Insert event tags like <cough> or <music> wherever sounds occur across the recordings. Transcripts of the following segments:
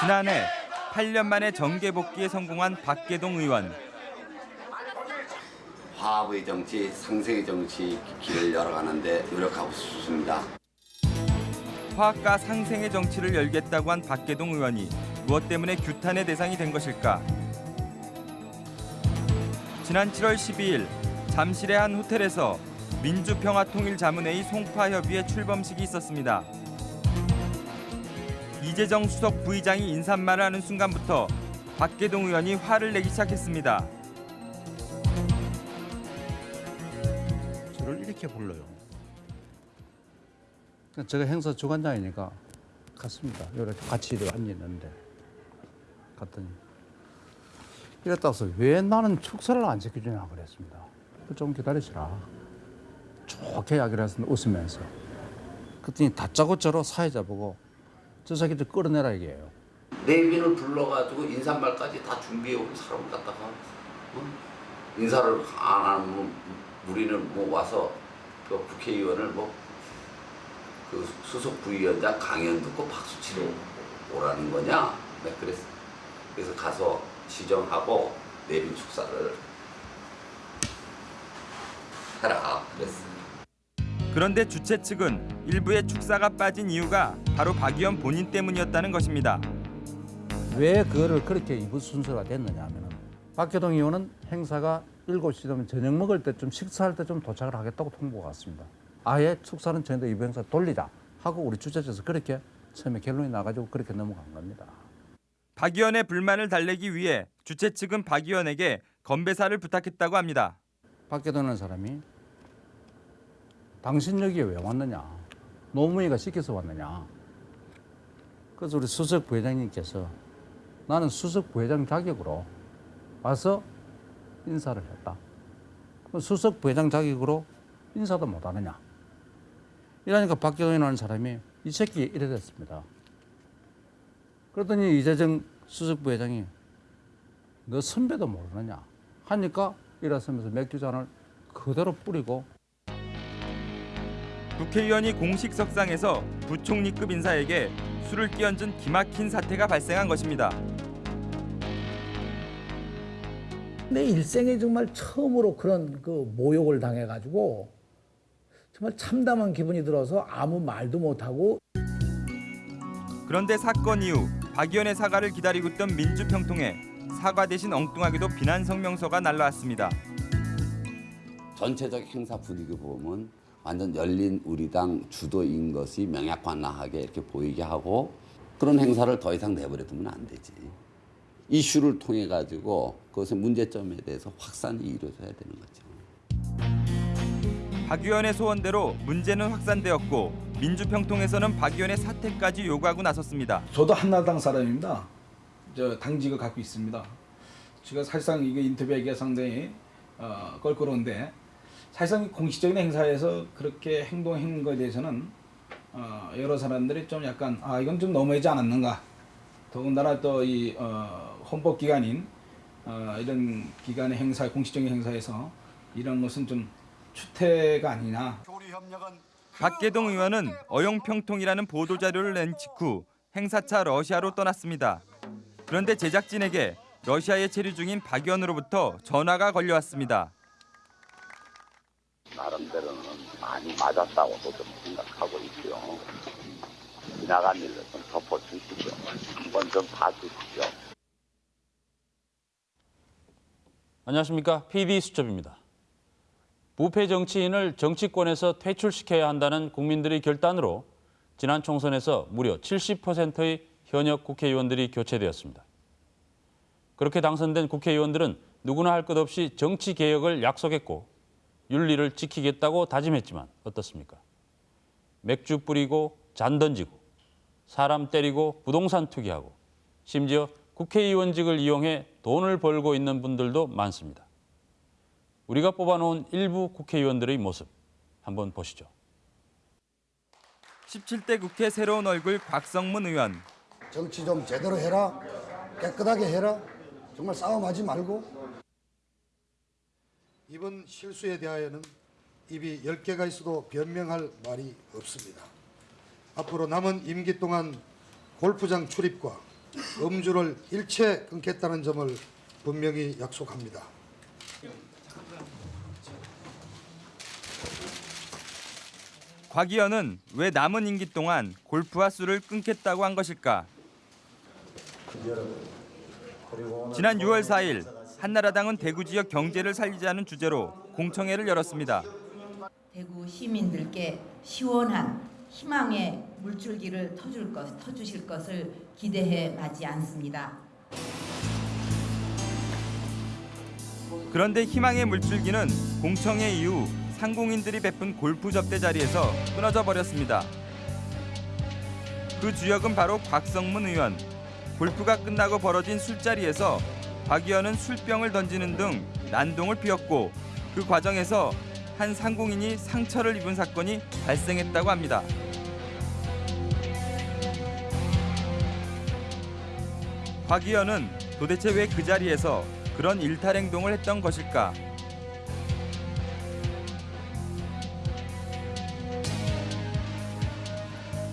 지난해 8년 만에 정계 복귀에 성공한 박계동 의원. 화합의 정치, 상생의 정치 길을 열어가는데 노력하고 싶습니다. 화합과 상생의 정치를 열겠다고 한 박계동 의원이 무엇 때문에 규탄의 대상이 된 것일까? 지난 7월 12일 잠실의 한 호텔에서 민주평화통일자문회의 송파협의회 출범식이 있었습니다. 이재정 수석 부의장이 인사말을 하는 순간부터 박계동 의원이 화를 내기 시작했습니다. 저를 이렇게 불러요. 그러니까 제가 행사 주관장이니까 갔습니다. 이렇게 같이 앉았는데 갔더니 이랬다 서왜 나는 축사를 안 지켜주냐 그랬습니다. 좀 기다리시라. 좋게 이야기를 했습니다. 웃으면서. 그랬더니 다짜고짜로 사회자 보고 저 새끼들 끌어내라 이게요. 내빈을 불러가지고 인사말까지 다 준비해온 사람 갖다가 어? 인사를 안 하면 우리는 뭐 와서 그 국회의원을 뭐 그 수석 부위원장 강연 듣고 박수 치러 오라는 거냐? 네, 그랬어. 그래서 가서 시정하고 내빈 축사를 해라 그랬어. 그런데 주최 측은 일부의 축사가 빠진 이유가 바로 박 의원 본인 때문이었다는 것입니다. 왜 그거를 그렇게 이부 순서가 됐느냐 하면은 박계동 의원은 행사가 7시 되면 저녁 먹을 때쯤 식사할 때좀 도착을 하겠다고 통보가 왔습니다. 아예 축사는 저희도 이부 행사 돌리자 하고 우리 주최처에서 그렇게 처음에 결론이 나가지고 그렇게 넘어간 겁니다. 박 의원의 불만을 달래기 위해 주최 측은 박 의원에게 건배사를 부탁했다고 합니다. 박계동이라는 사람이 당신 여기에 왜 왔느냐? 노무현이가 시켜서 왔느냐? 그래서 우리 수석 부회장님께서 나는 수석 부회장 자격으로 와서 인사를 했다. 수석 부회장 자격으로 인사도 못 하느냐? 이러니까 박계동이라는 사람이 이 새끼 이래 됐습니다. 그러더니 이재정 수석 부회장이 너 선배도 모르느냐? 하니까 일어서면서 맥주잔을 그대로 뿌리고 국회의원이 공식 석상에서 부총리급 인사에게 술을 끼얹은 기막힌 사태가 발생한 것입니다. 내 일생에 정말 처음으로 그런 그 모욕을 당해가지고 정말 참담한 기분이 들어서 아무 말도 못하고 그런데 사건 이후 박 의원의 사과를 기다리고 있던 민주평통에 사과 대신 엉뚱하게도 비난 성명서가 날라왔습니다. 전체적 행사 분위기 보면 완전 열린 우리 당 주도인 것이 명약관나하게 이렇게 보이게 하고 그런 행사를 더 이상 내버려두면 안 되지. 이슈를 통해 가지고 그것의 문제점에 대해서 확산이 이루어져야 되는 거죠. 박 의원의 소원대로 문제는 확산되었고 민주평통에서는 박 의원의 사퇴까지 요구하고 나섰습니다. 저도 한나라당 사람입니다. 저 당직을 갖고 있습니다. 제가 사실상 이게 인터뷰하기가 상당히 어, 껄끄러운데 사실상 공식적인 행사에서 그렇게 행동한 것에 대해서는 어, 여러 사람들이 좀 약간 아 이건 좀 너무하지 않았는가. 더군다나 또이 어, 헌법 기관인 어, 이런 기관의 행사, 공식적인 행사에서 이런 것은 좀 추태가 아니냐. 박계동 의원은 어용평통이라는 보도자료를 낸 직후 행사차 러시아로 떠났습니다. 그런데 제작진에게 러시아에 체류 중인 박 의원으로부터 전화가 걸려왔습니다. 나름대로는 많이 맞았다고도 좀 생각하고 있고요. 지나간 일을 좀 덮어주시죠. 한번 좀 봐주시죠. 안녕하십니까. PD 수첩입니다. 부패 정치인을 정치권에서 퇴출시켜야 한다는 국민들의 결단으로 지난 총선에서 무려 70%의 현역 국회의원들이 교체되었습니다. 그렇게 당선된 국회의원들은 누구나 할 것 없이 정치 개혁을 약속했고 윤리를 지키겠다고 다짐했지만 어떻습니까? 맥주 뿌리고 잔 던지고 사람 때리고 부동산 투기하고 심지어 국회의원직을 이용해 돈을 벌고 있는 분들도 많습니다. 우리가 뽑아놓은 일부 국회의원들의 모습 한번 보시죠. 17대 국회 새로운 얼굴 곽성문 의원. 정치 좀 제대로 해라. 깨끗하게 해라. 정말 싸움하지 말고. 이번 실수에 대하여는 입이 10개가 있어도 변명할 말이 없습니다. 앞으로 남은 임기 동안 골프장 출입과 음주를 일체 끊겠다는 점을 분명히 약속합니다. 곽 의원은 왜 남은 임기 동안 골프와 술을 끊겠다고 한 것일까? 지난 6월 4일 한나라당은 대구 지역 경제를 살리자는 주제로 공청회를 열었습니다. 대구 시민들께 시원한 희망의 물줄기를 터줄 것, 터주실 것을 기대해 마지 않습니다. 그런데 희망의 물줄기는 공청회 이후 상공인들이 베푼 골프 접대 자리에서 끊어져 버렸습니다. 그 주역은 바로 곽성문 의원. 골프가 끝나고 벌어진 술자리에서 곽 의원은 술병을 던지는 등 난동을 피웠고 그 과정에서 한 상공인이 상처를 입은 사건이 발생했다고 합니다. 곽 의원은 도대체 왜 그 자리에서 그런 일탈 행동을 했던 것일까?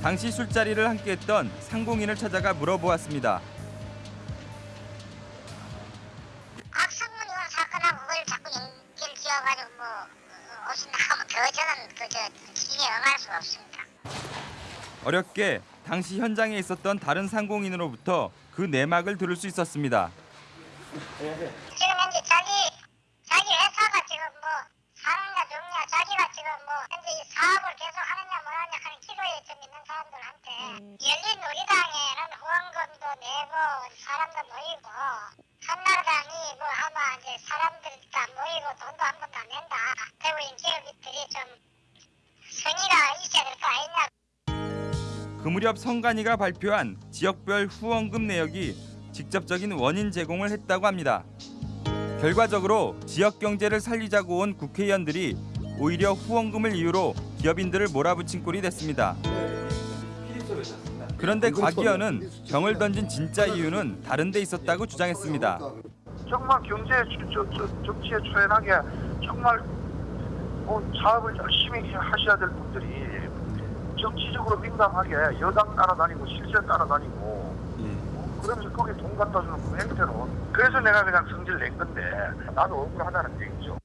당시 술자리를 함께했던 상공인을 찾아가 물어보았습니다. 어렵게 당시 현장에 있었던 다른 상공인으로부터 그 내막을 들을 수 있었습니다. 그 무렵 성간이가 발표한 지역별 후원금 내역이 직접적인 원인 제공을 했다고 합니다. 결과적으로 지역 경제를 살리자고 온 국회의원들이 오히려 후원금을 이유로 기업인들을 몰아붙인 꼴이 됐습니다. 그런데 곽 의원은 병을 던진 진짜 이유는 다른 데 있었다고 주장했습니다. 정말 경제 정치에 초연하게 정말 어, 사업을 열심히 하셔야 될 분들이 정치적으로 민감하게 여당 따라다니고 실세 따라다니고 어, 그러면서 거기에 돈 갖다 주는 그 행태로 그래서 내가 그냥 성질 낸 건데 나도 억울하다는 얘기죠.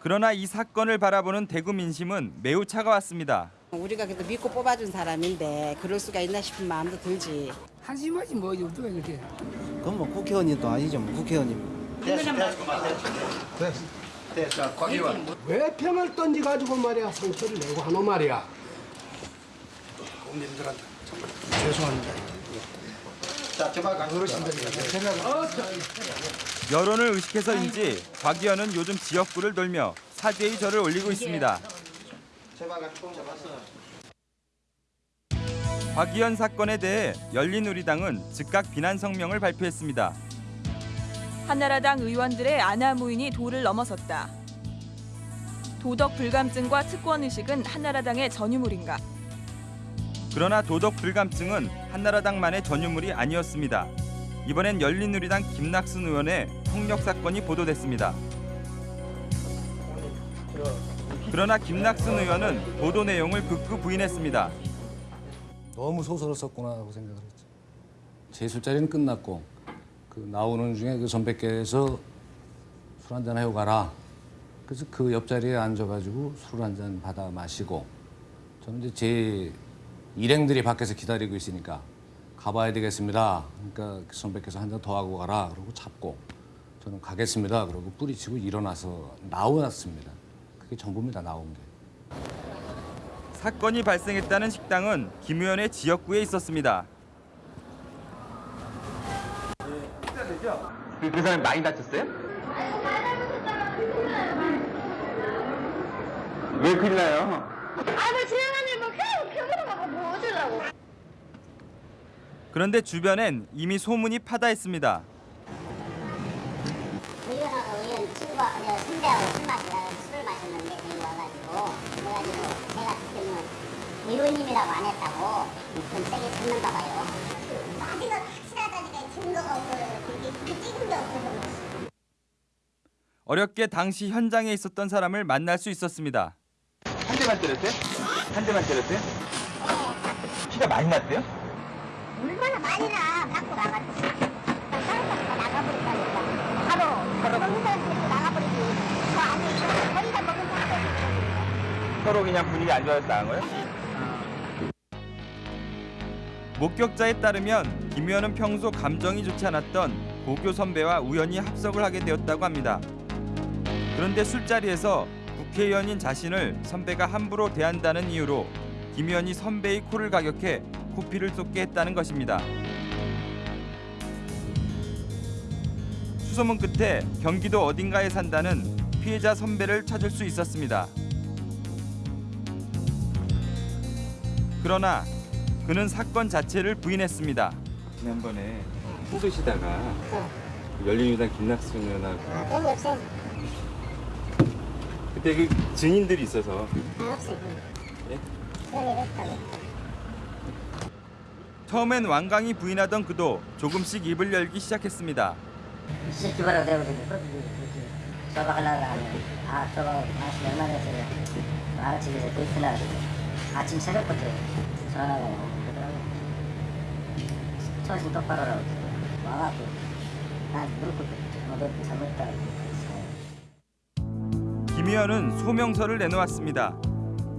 그러나 이 사건을 바라보는 대구 민심은 매우 차가웠습니다. 우리가 그래도 믿고 뽑아준 사람인데 그럴 수가 있나 싶은 마음도 들지. 한심하지 뭐 누가 이렇게 그건 뭐 국회의원님도 아니죠, 뭐 국회의원님. 왜 평을 던지 가지고 말이야 상처를 내고 하노 말이야. 국민들한테 정말 죄송합니다. 여론을 의식해서인지 곽 의원은 요즘 지역구를 돌며 사죄의 절을 올리고 있습니다. 곽 의원 사건에 대해 열린우리당은 즉각 비난 성명을 발표했습니다. 한나라당 의원들의 아나무인이 도를 넘어섰다. 도덕 불감증과 특권 의식은 한나라당의 전유물인가? 그러나 도덕 불감증은 한나라당만의 전유물이 아니었습니다. 이번엔 열린우리당 김낙순 의원의 폭력 사건이 보도됐습니다. 그러나 김낙순 의원은 보도 내용을 극구 부인했습니다. 너무 소설었었구나 하고 생각을 했죠. 제 술자리는 끝났고 그 나오는 중에 그 선배께서 술 한잔 해고 가라. 그래서 그 옆자리에 앉아가지고 술 한 잔 받아 마시고 저는 이제 제 일행들이 밖에서 기다리고 있으니까 가봐야 되겠습니다. 그러니까 그 선배께서 한 잔 더 하고 가라. 그러고 잡고 저는 가겠습니다. 그러고 뿌리치고 일어나서 나왔습니다. 그게 전부입니다. 나온 게. 사건이 발생했다는 식당은 김 의원의 지역구에 있었습니다. 그, 그 사람이 많이 다쳤어요? 왜 큰일 나요? 아뭐 지나가는 뭐 그냥 병으로 가고 그런데 주변엔 이미 소문이 파다했습니다. 의원하고 의원 친구가 저 선배하고 술 마시다 술을 마셨는데 여기 와가지고 그래가지고 제가 그때는 의원님이라고 안 했다고 좀 세게 듣는가 봐요 아직은 확실하다니까 증거가 없어요 그게 그게 찍은 게 없어서 어렵게 당시 현장에 있었던 사람을 만날 수 있었습니다. 한 대만 때렸어요? 한 대만 때렸어 요? 피가 많이 났어요? 얼마나 많이 나 갖고 나갔지. 사람들이 나가버린다니까. 바로 바로 사람들이 나가버리지. 저 안에 거기다 먹은 사람들. 서로 그냥 분위기 안 좋아서 나간 거예요? 목격자에 따르면 김 의원은 평소 감정이 좋지 않았던 고교 선배와 우연히 합석을 하게 되었다고 합니다. 그런데 술자리에서 국회의원인 자신을 선배가 함부로 대한다는 이유로 김 의원이 선배의 코를 가격해 코피를 쏟게 했다는 것입니다. 수소문 끝에 경기도 어딘가에 산다는 피해자 선배를 찾을 수 있었습니다. 그러나 그는 사건 자체를 부인했습니다. 지난번에 힘드시다가 열린우당 김낙수 의원하고 아. 그때 그 증인들이 있어서 아, 없어. 예? 처음엔 완강히 부인하던 그도 조금씩 입을 열기 시작했습니다. 아 저거 아침 새벽부터 전화가 정신 똑바로 와갖고 나 무릎 꿇고 잘못했다 김 의원은 소명서를 내놓았습니다.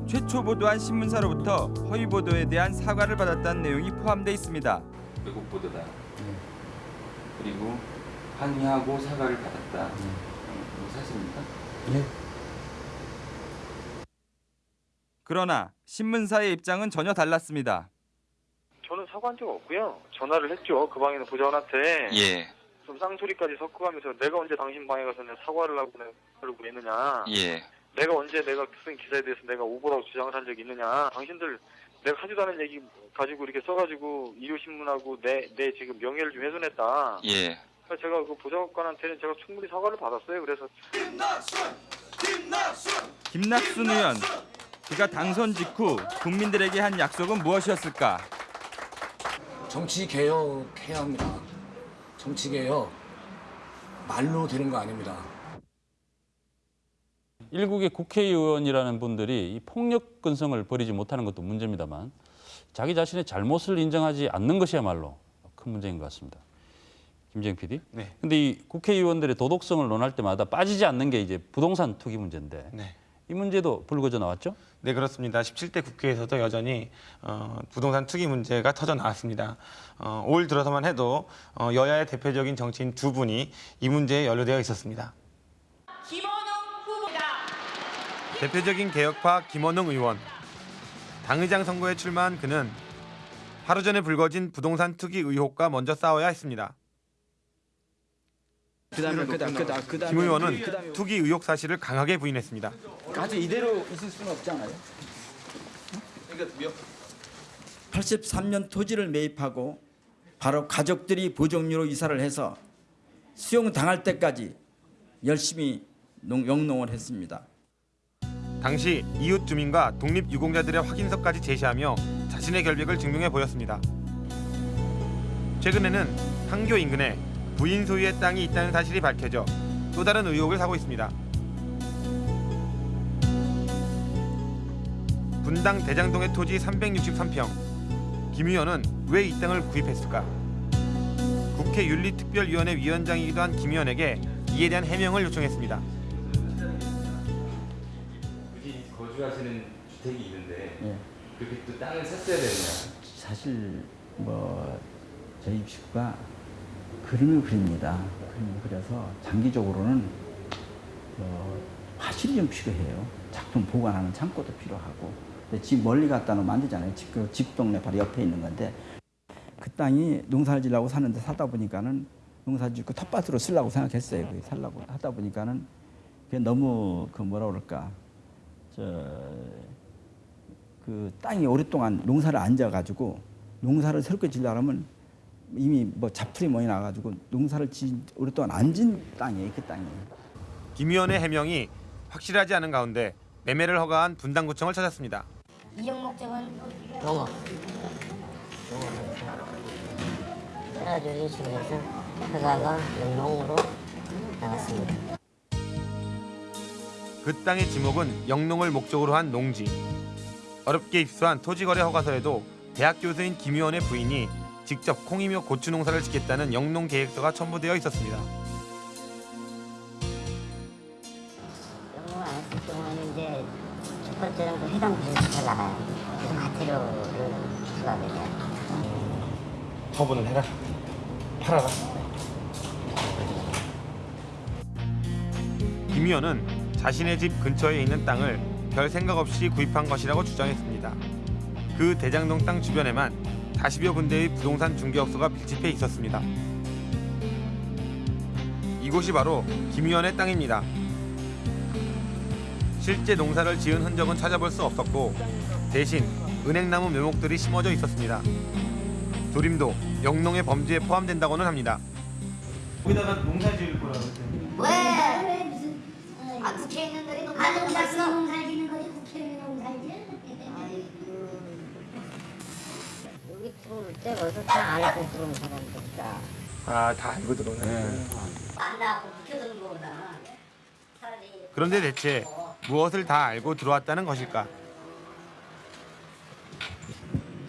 최초 보도한 신문사로부터 허위 보도에 대한 사과를 받았다는 내용이 포함돼 있습니다. 외국 보도다. 그리고 항의하고 사과를 받았다. 뭐 사실입니까? 그러나 신문사의 입장은 전혀 달랐습니다. 저는 사과한 적 없고요. 전화를 했죠. 그 방에 있는 보좌관한테. 예. 좀 쌍소리까지 섞어가면서 내가 언제 당신 방에 가서 사과를 하고 하려고 했느냐. 예. 내가 언제 내가 쓴 기사에 대해서 내가 오보라고 주장을 한 적이 있느냐. 당신들 내가 하지도 않은 얘기 가지고 이렇게 써가지고 일요신문하고 내, 내 지금 명예를 좀 훼손했다. 예. 그래서 제가 그 보좌관한테는 제가 충분히 사과를 받았어요. 그래서 김낙순 의원 그가 당선 직후 국민들에게 한 약속은 무엇이었을까? 정치 개혁해야 합니다. 정치 개혁 말로 되는 거 아닙니다. 일국의 국회의원이라는 분들이 이 폭력 근성을 버리지 못하는 것도 문제입니다만 자기 자신의 잘못을 인정하지 않는 것이야말로 큰 문제인 것 같습니다. 김재영 PD. 네. 근데 이 국회의원들의 도덕성을 논할 때마다 빠지지 않는 게 이제 부동산 투기 문제인데 네. 이 문제도 불거져 나왔죠? 네 그렇습니다. 17대 국회에서도 여전히 어, 부동산 투기 문제가 터져 나왔습니다. 어, 올 들어서만 해도 어, 여야의 대표적인 정치인 두 분이 이 문제에 연루되어 있었습니다. 대표적인 개혁파 김원웅 의원. 당의장 선거에 출마한 그는 하루 전에 불거진 부동산 투기 의혹과 먼저 싸워야 했습니다. 그다음에 그다 그다 그다음에 김 의원은 그다음에 투기 의혹 사실을 강하게 부인했습니다. 아주 이대로 있을 수는 없잖아요. 83년 토지를 매입하고 바로 가족들이 보정료로 이사를 해서 수용 당할 때까지 열심히 농, 영농을 했습니다. 당시 이웃 주민과 독립 유공자들의 확인서까지 제시하며 자신의 결백을 증명해 보였습니다. 최근에는 판교 인근에 부인 소유의 땅이 있다는 사실이 밝혀져 또 다른 의혹을 사고 있습니다. 분당 대장동의 토지 363평. 김 의원은 왜 이 땅을 구입했을까? 국회 윤리특별위원회 위원장이기도 한 김 의원에게 이에 대한 해명을 요청했습니다. 거주하시는 주택이 있는데 예. 그렇게 또 땅을 샀어야 되느냐? 사실 뭐 저희 식구가 그림을 그립니다. 그림을 그려서 장기적으로는 어, 화실이 좀 필요해요. 작품 보관하는 창고도 필요하고. 근데 집 멀리 갖다 놓으면 안 되잖아요. 집, 그 집 동네 바로 옆에 있는 건데 그 땅이 농사를 지려고 사는데 사다 보니까는 농사 짓고 텃밭으로 쓰려고 생각했어요. 살라고 하다 보니까는 그게 너무 그 뭐라 그럴까 저 그 땅이 오랫동안 농사를 안 져가지고 농사를 새롭게 지려면 이미 뭐 잡풀이 많이 나가지고 농사를 지 오랫동안 안 진 땅이에요 그 땅이. 김 의원의 해명이 확실하지 않은 가운데 매매를 허가한 분당구청을 찾았습니다. 이용 목적은 농업. 그래가지고 이런 식으로 해서 허가가 영농으로 나갔습니다. 그 땅의 지목은 영농을 목적으로 한 농지. 어렵게 입수한 토지거래 허가서에도 대학 교수인 김 의원의 부인이 직접 콩이며 고추 농사를 짓겠다는 영농 계획서가 첨부되어 있었습니다. 영농을 안 했을 경우는 이제 첫 번째는 그 해당 부서에서 나가요. 그래서 과태료를 부과하게 돼요. 처분을 해라. 팔아라. 김 의원은 자신의 집 근처에 있는 땅을 별 생각 없이 구입한 것이라고 주장했습니다. 그 대장동 땅 주변에만 40여 군데의 부동산 중개업소가 밀집해 있었습니다. 이곳이 바로 김 의원의 땅입니다. 실제 농사를 지은 흔적은 찾아볼 수 없었고 대신 은행나무 묘목들이 심어져 있었습니다. 조림도 영농의 범죄에 포함된다고는 합니다. 거기다가 농사 지을 거라고 왜? 왜 아 국회의원들이 농사 농사 농사 짓는 거지 국회의원이 농사지? 여기 들어올 때 벌써 다 알고 들어온 사람들이다. 아다 알고 들어오네. 안 나고 비켜드는 거보다 그런데 대체 무엇을 다 알고 들어왔다는 것일까?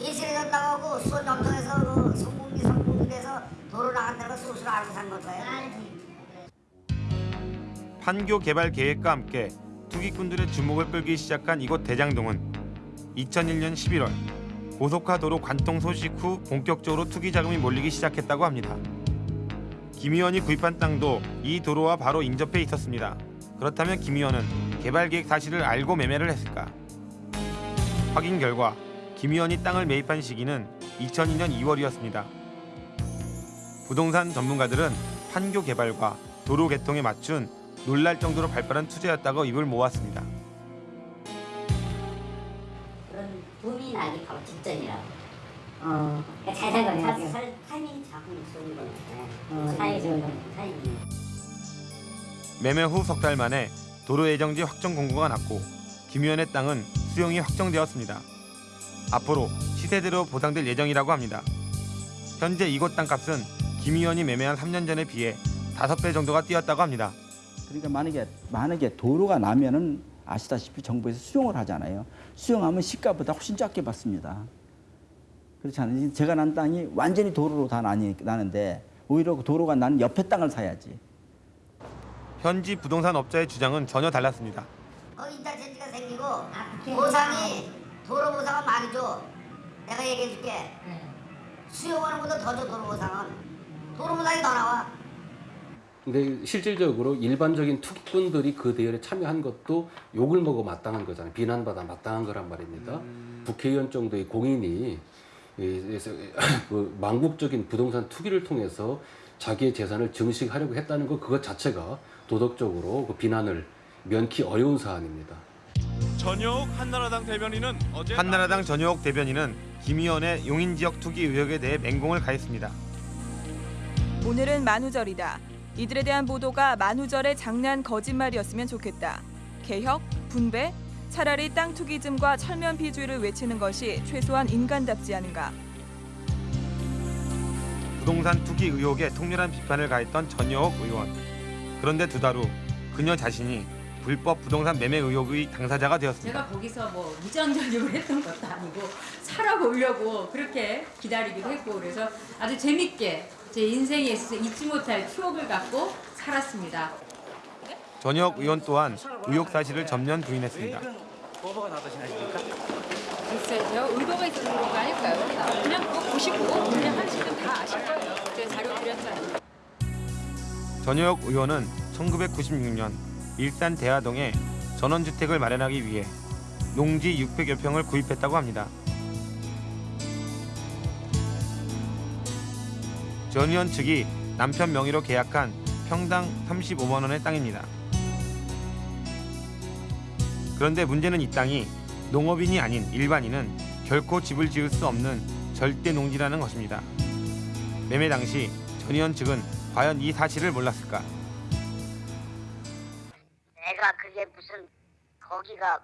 이슬에서 나가고 수원 영동에서 그 성공리 성공리에서 도로 나간다고 수술 알고 산 거예요. 판교 개발 계획과 함께 투기꾼들의 주목을 끌기 시작한 이곳 대장동은 2001년 11월 고속화 도로 관통 소식 후 본격적으로 투기 자금이 몰리기 시작했다고 합니다. 김 의원이 구입한 땅도 이 도로와 바로 인접해 있었습니다. 그렇다면 김 의원은 개발 계획 사실을 알고 매매를 했을까? 확인 결과 김 의원이 땅을 매입한 시기는 2002년 2월이었습니다. 부동산 전문가들은 판교 개발과 도로 개통에 맞춘 놀랄 정도로 발빠른 투자였다고 입을 모았습니다. 그런 붐이 나기 바로 직전이라고. 어, 잘산 거네. 살 타이밍 잡으면 좋은 거네. 어, 타이밍 좋은 거. 타이밍. 매매 후 석 달 만에 도로 예정지 확정 공고가 났고 김 의원의 땅은 수용이 확정되었습니다. 앞으로 시세대로 보상될 예정이라고 합니다. 현재 이곳 땅값은 김 의원이 매매한 3년 전에 비해 5배 정도가 뛰었다고 합니다. 그러니까 만약에 만약에 도로가 나면은 아시다시피 정부에서 수용을 하잖아요. 수용하면 시가보다 훨씬 작게 받습니다. 그렇지 않아요? 제가 난 땅이 완전히 도로로 다 나니, 나는데 오히려 그 도로가 난 옆에 땅을 사야지. 현지 부동산 업자의 주장은 전혀 달랐습니다. 어 인터체인지가 생기고 보상이 도로 보상은 많이 줘. 내가 얘기해줄게. 수용하는 것보다 더 줘 도로 보상은. 도로 보상이 더 나와. 근데 실질적으로 일반적인 투기꾼들이 그 대열에 참여한 것도 욕을 먹어 마땅한 거잖아요. 비난받아 마땅한 거란 말입니다. 국회의원 정도의 공인이 이- <laughs> 그 망국적인 부동산 투기를 통해서 자기의 재산을 증식하려고 했다는 것 그것 자체가 도덕적으로 그 비난을 면키 어려운 사안입니다. 전효옥 한나라당 대변인은 어제 한나라당 전효옥 대변인은 김 의원의 용인 지역 투기 의혹에 대해 맹공을 가했습니다. 오늘은 만우절이다. 이들에 대한 보도가 만우절의 장난 거짓말이었으면 좋겠다. 개혁, 분배, 차라리 땅 투기즘과 철면 비주의를 외치는 것이 최소한 인간답지 않은가. 부동산 투기 의혹에 통렬한 비판을 가했던 전효옥 의원. 그런데 두 달 후 그녀 자신이 불법 부동산 매매 의혹의 당사자가 되었습니다. 제가 거기서 뭐 무장전력을 했던 것도 아니고 살아보려고 그렇게 기다리기도 했고 그래서 아주 재밌게 제 인생에 있어서 잊지 못할 추억을 갖고 살았습니다. 전효옥 의원 또한 의혹 사실을 전면 부인했습니다. 보고가 나떠시나십니까? 글쎄요, 제가 의도가 있어서 그런 거 아닐까요? 그냥 그거 보시고 그냥 하시면 다 아실 거예요. 제가 자료 드렸잖아요. 전효옥 의원은 1996년 일산 대하동에 전원주택을 마련하기 위해 농지 600여 평을 구입했다고 합니다. 전 의원 측이 남편 명의로 계약한 평당 35만 원의 땅입니다. 그런데 문제는 이 땅이 농업인이 아닌 일반인은 결코 집을 지을 수 없는 절대 농지라는 것입니다. 매매 당시 전 의원 측은 과연 이 사실을 몰랐을까? 내가 그게 무슨 거기가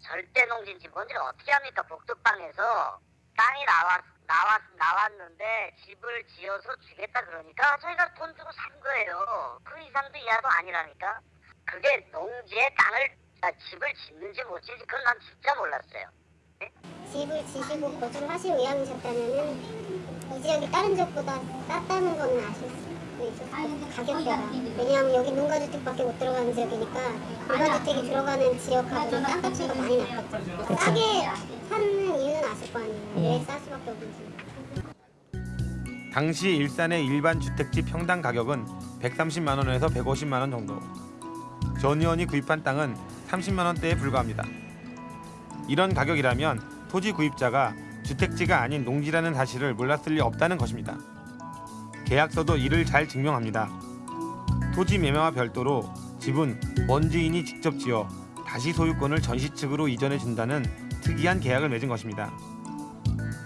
절대 농지인지 뭔지를 어떻게 합니까? 복도방에서 땅이 나왔 나왔 나왔는데 집을 지어서 주겠다 그러니까 저희가 돈 주고 산 거예요. 그 이상도 이하도 아니라니까. 그게 농지에 땅을 아, 집을 짓는지 못 짓는지 그건 난 진짜 몰랐어요. 집을 지시고 거주를 하실 의향이셨다면은 이 지역이 다른 지역보다 쌌다는 거는 아실 수 있었어요. 가격대가. 왜냐하면 여기 농가주택밖에 못 들어가는 지역이니까 농가주택이 들어가는 지역하고는 땅값이 많이 낮겠죠. 싸게 사는 이유는 아실 거 아니에요. 왜쌀 수밖에 없는지. 당시 일산의 일반 주택지 평당 가격은 130만 원에서 150만 원 정도. 전 의원이 구입한 땅은 30만 원대에 불과합니다. 이런 가격이라면 토지 구입자가 주택지가 아닌 농지라는 사실을 몰랐을 리 없다는 것입니다. 계약서도 이를 잘 증명합니다. 토지 매매와 별도로 집은 원주인이 직접 지어 다시 소유권을 전시 측으로 이전해 준다는 특이한 계약을 맺은 것입니다.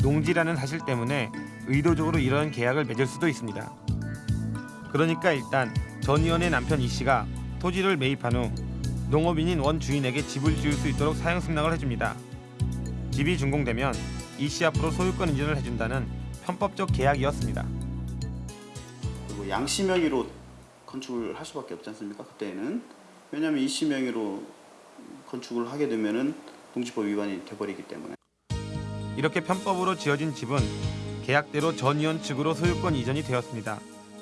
농지라는 사실 때문에 의도적으로 이런 계약을 맺을 수도 있습니다. 그러니까 일단 전 의원의 남편 이 씨가 토지를 매입한 후 농업인인 원 주인에게 집을 지을 수 있도록 사용 승낙을 해줍니다. 집이 준공되면 이 씨 앞으로 소유권 인증을 해준다는 편법적 계약이었습니다. 그리고 양씨 명의로 건축을 할 수밖에 없지 않습니까? 그때는 왜냐하면 이 씨 명의로 건축을 하게 되면은 농지법 위반이 돼버리기 때문에. 이렇게 편법으로 지어진 집은 계약대로 전 의원 측으로 소유권 이전이 되었습니다.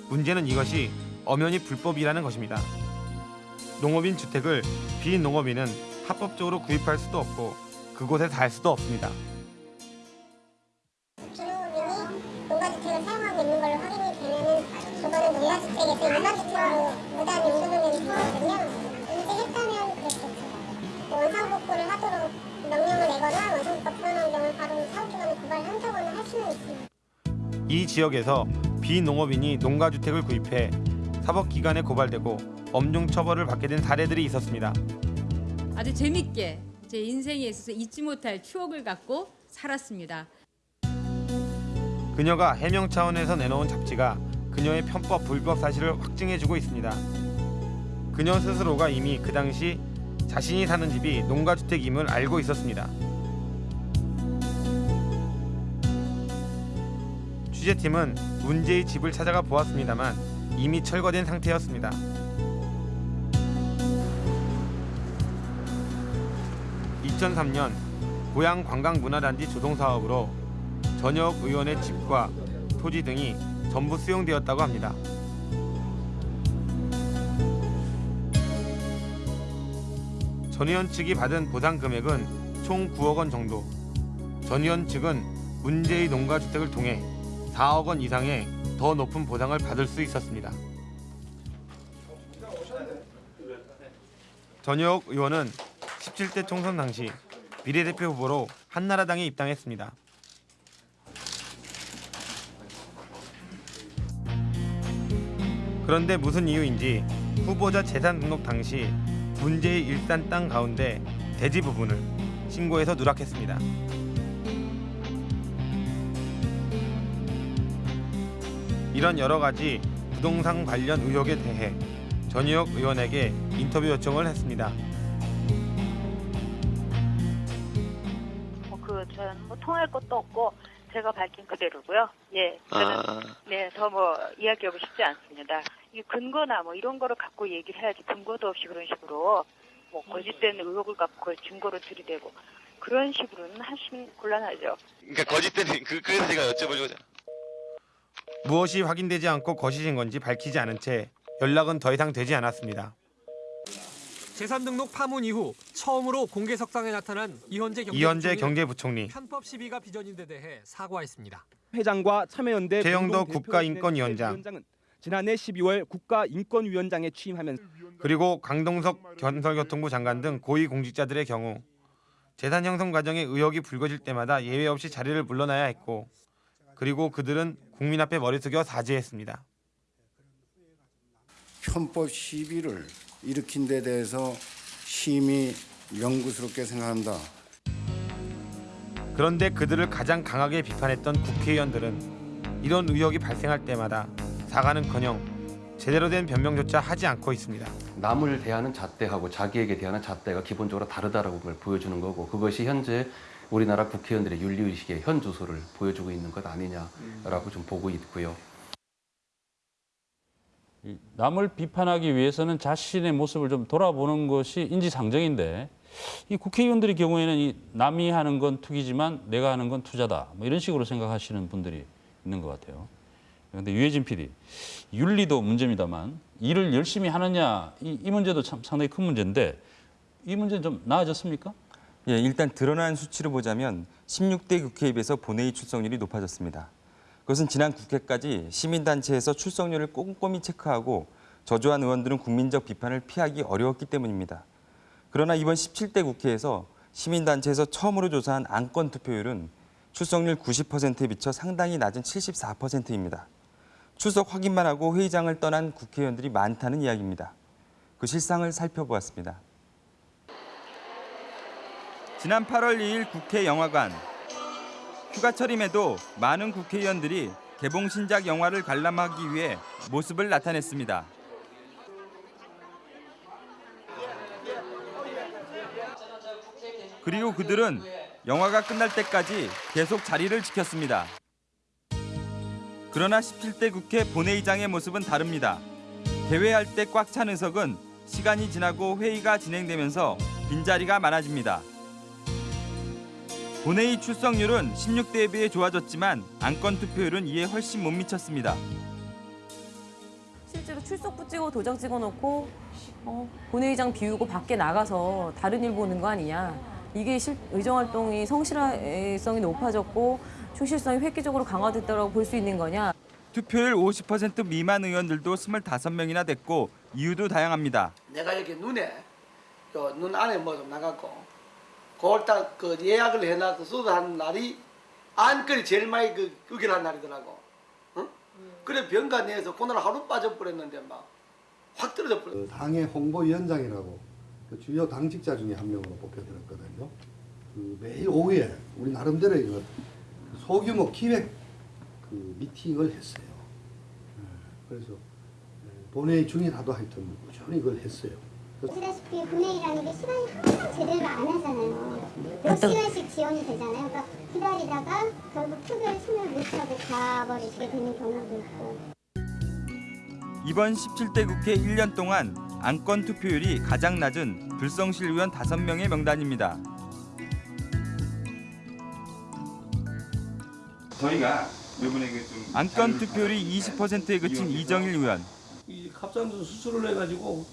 문제는 이것이 엄연히 불법이라는 것입니다. 농업인 주택을 비농업인은 합법적으로 구입할 수도 없고 그곳에 살 수도 없습니다. 비농업인이 농가주택을 사용하고 있는 걸로 확인이 되면은 그거는 농가주택에서 일반주택으로 무단 용도변경이 되거든요. 인증했다면 그랬겠죠. 원상복구를 하도록 명령을 내거나 원상복구 불안 환경을 바로 사업기관에 고발한다거나 할 수는 있습니다. 이 지역에서 비농업인이 농가주택을 구입해 사법기관에 고발되고 엄중 처벌을 받게 된 사례들이 있었습니다. 아주 재밌게 제 인생에 있어서 잊지 못할 추억을 갖고 살았습니다. 그녀가 해명 차원에서 내놓은 잡지가 그녀의 편법 불법 사실을 확증해주고 있습니다. 그녀 스스로가 이미 그 당시 자신이 사는 집이 농가주택임을 알고 있었습니다. 취재팀은 문제의 집을 찾아가 보았습니다만 이미 철거된 상태였습니다. (2003년) 고양 관광문화단지 조성 사업으로 전역 의원의 집과 토지 등이 전부 수용되었다고 합니다. 전 의원 측이 받은 보상 금액은 총 9억 원 정도. 전 의원 측은 문제의 농가 주택을 통해 4억 원 이상의 더 높은 보상을 받을 수 있었습니다. 전역 의원은 17대 총선 당시 비례대표 후보로 한나라당에 입당했습니다. 그런데 무슨 이유인지 후보자 재산 등록 당시 문제의 일산 땅 가운데 대지 부분을 신고해서 누락했습니다. 이런 여러 가지 부동산 관련 의혹에 대해 전희혁 의원에게 인터뷰 요청을 했습니다. 그 저는 뭐 통할 것도 없고 제가 밝힌 그대로고요. 예, 저는 아. 네, 더 뭐 이야기하고 싶지 않습니다. 이 근거나 뭐 이런 거를 갖고 얘기를 해야지 근거도 없이 그런 식으로 뭐 거짓된 의혹을 갖고 그걸 증거로 들이대고 그런 식으로는 하시면 곤란하죠. 그러니까 거짓된 그 그래서 제가 여쭤보려고 하잖아. 무엇이 확인되지 않고 거짓인 건지 밝히지 않은 채 연락은 더 이상 되지 않았습니다. 재산 등록 파문 이후 처음으로 공개 석상에 나타난 이현재 이현재 경제부총리 경제부총리, 편법 시비가 빚어진 데 대해 사과했습니다. 회장과 참여연대 대표 국가인권위원장, 지난해 12월 국가인권위원장에 취임하면서 그리고 강동석 건설교통부 장관 등 고위 공직자들의 경우 재산 형성 과정에 의혹이 불거질 때마다 예외 없이 자리를 물러나야 했고 그리고 그들은 국민 앞에 머리 숙여 사죄했습니다. 편법 시비를 일으킨 데 대해서 심히 명구스럽게 생각한다. 그런데 그들을 가장 강하게 비판했던 국회의원들은 이런 의혹이 발생할 때마다 사과는커녕 제대로 된 변명조차 하지 않고 있습니다. 남을 대하는 잣대하고 자기에게 대하는 잣대가 기본적으로 다르다라고 걸 보여주는 거고 그것이 현재 우리나라 국회의원들의 윤리의식의 현 주소를 보여주고 있는 것 아니냐라고 좀 보고 있고요. 이 남을 비판하기 위해서는 자신의 모습을 좀 돌아보는 것이 인지상정인데 이 국회의원들의 경우에는 이 남이 하는 건 투기지만 내가 하는 건 투자다 뭐 이런 식으로 생각하시는 분들이 있는 것 같아요. 그런데 유해진 PD, 윤리도 문제입니다만 일을 열심히 하느냐 이, 이 문제도 참 상당히 큰 문제인데 이 문제는 좀 나아졌습니까? 예, 일단 드러난 수치를 보자면 16대 국회에 비해서 본회의 출석률이 높아졌습니다. 그것은 지난 국회까지 시민단체에서 출석률을 꼼꼼히 체크하고 저조한 의원들은 국민적 비판을 피하기 어려웠기 때문입니다. 그러나 이번 17대 국회에서 시민단체에서 처음으로 조사한 안건 투표율은 출석률 90%에 비쳐 상당히 낮은 74%입니다. 출석 확인만 하고 회의장을 떠난 국회의원들이 많다는 이야기입니다. 그 실상을 살펴보았습니다. 지난 8월 2일 국회 영화관. 휴가철임에도 많은 국회의원들이 개봉 신작 영화를 관람하기 위해 모습을 나타냈습니다. 그리고 그들은 영화가 끝날 때까지 계속 자리를 지켰습니다. 그러나 17대 국회 본회의장의 모습은 다릅니다. 개회할 때 꽉 찬 의석은 시간이 지나고 회의가 진행되면서 빈자리가 많아집니다. 본회의 출석률은 16대에 비해 좋아졌지만 안건 투표율은 이에 훨씬 못 미쳤습니다. 실제로 출석부 찍어 도장 찍어놓고 어, 본회의장 비우고 밖에 나가서 다른 일 보는 거 아니냐. 이게 실, 의정활동이 성실성이 높아졌고 충실성이 획기적으로 강화됐다고 볼 수 있는 거냐. 투표율 50% 미만 의원들도 25명이나 됐고 이유도 다양합니다. 내가 이렇게 눈에 요눈 안에 뭐 좀 나갔고 그걸 딱 그 예약을 해놔서 수도한 날이 안건이 제일 많이 그 의결한 날이더라고. 응? 그래 병가 내에서 그날 하루 빠져버렸는데 막 확 떨어져 버렸어. 그 당의 홍보위원장이라고 그 주요 당직자 중에 한 명으로 뽑혀들었거든요. 그 매일 오후에 우리 나름대로 이거 소규모 기획 그 미팅을 했어요. 예, 그래서 예, 본회의 중이라도 하여튼 꾸준히 이걸 했어요. 아시다시피 본회의라는 게 시간이 항상 제대로 안 하잖아요. 몇 시간씩 지연이 되잖아요. 그러니까 기다리다가 결국 투표에 손을 못 차고 가버리시게 되는 경우도 있고. 이번 17대 국회 1년 동안 안건 투표율이 가장 낮은 불성실 의원 5명의 명단입니다. 저희가 이번에 좀 안건 투표율이 20%에 그친 이정일 의원. 이 갑상선 수술을 해가지고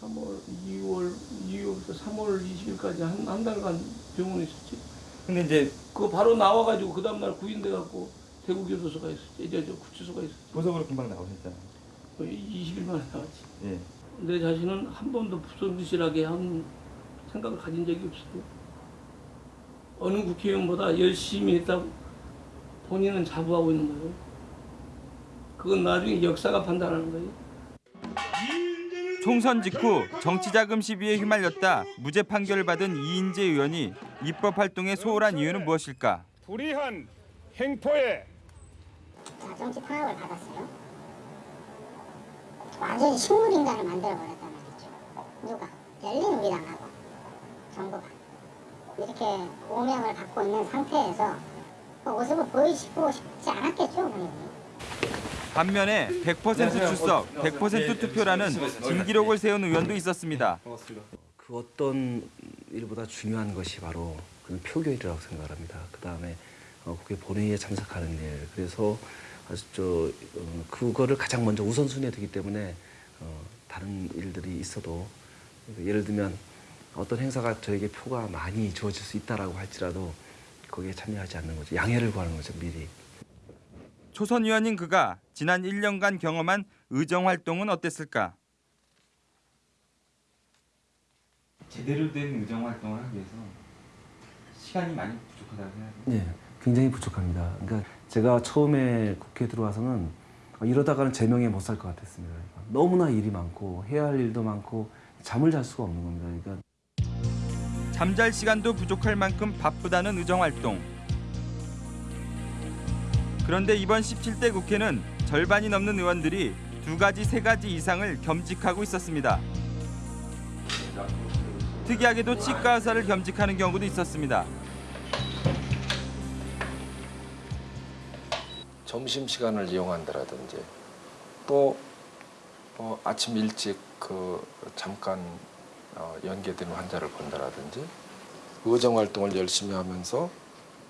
3월, 2월, 2월부터 3월 20일까지 한, 한 달간 병원에 있었지. 근데 이제 그거 바로 나와가지고 그 다음날 구인돼 갖고 대구 교도소가 있었지. 이제 저 구치소가 있었지. 보석으로 금방 나오셨잖아요. 거의 20일 만에 나왔지. 예. 내 자신은 한 번도 부성실하게 한 생각을 가진 적이 없었고 어느 국회의원보다 열심히 했다고 본인은 자부하고 있는 거예요. 그건 나중에 역사가 판단하는 거예요. 총선 직후 정치자금 시비에 휘말렸다 무죄 판결을 받은 이인재 의원이 입법 활동에 소홀한 이유는 무엇일까? 불이한 행포에 자, 정치 탄압을 받았어요. 완전히 식물인간을 만들어버렸단 말이죠. 누가? 열린 우리당하고 정부가. 이렇게 오명을 갖고 있는 상태에서 그 모습을 보이시고 싶지 않았겠죠, 본인이. 반면에 100% 출석, 100% 투표라는 진기록을 세운 의원도 있었습니다. 그 어떤 일보다 중요한 것이 바로 그는 표결이라고 생각합니다. 그 다음에 어, 국회 본회의에 참석하는 일. 그래서 아주 저 어, 그거를 가장 먼저 우선순위에 두기 때문에 어, 다른 일들이 있어도 예를 들면 어떤 행사가 저에게 표가 많이 주어질 수 있다라고 할지라도 거기에 참여하지 않는 거죠. 양해를 구하는 거죠 미리. 초선 의원인 그가 지난 1년간 경험한 의정 활동은 어땠을까? 제대로 된 의정 활동을 하기 위해서 시간이 많이 부족하다고 생각해요. 네, 굉장히 부족합니다. 그러니까 제가 처음에 국회에 들어와서는 이러다가는 제명에 못살 것 같았습니다. 그러니까 너무나 일이 많고 해야 할 일도 많고 잠을 잘 수가 없는 겁니다. 그러니까 잠잘 시간도 부족할 만큼 바쁘다는 의정 활동. 그런데 이번 17대 국회는 절반이 넘는 의원들이 두 가지, 세 가지 이상을 겸직하고 있었습니다. 특이하게도 치과 의사를 겸직하는 경우도 있었습니다. 점심 시간을 이용한다라든지 또 어, 아침 일찍 그 잠깐 어, 연계된 환자를 본다라든지 의정 활동을 열심히 하면서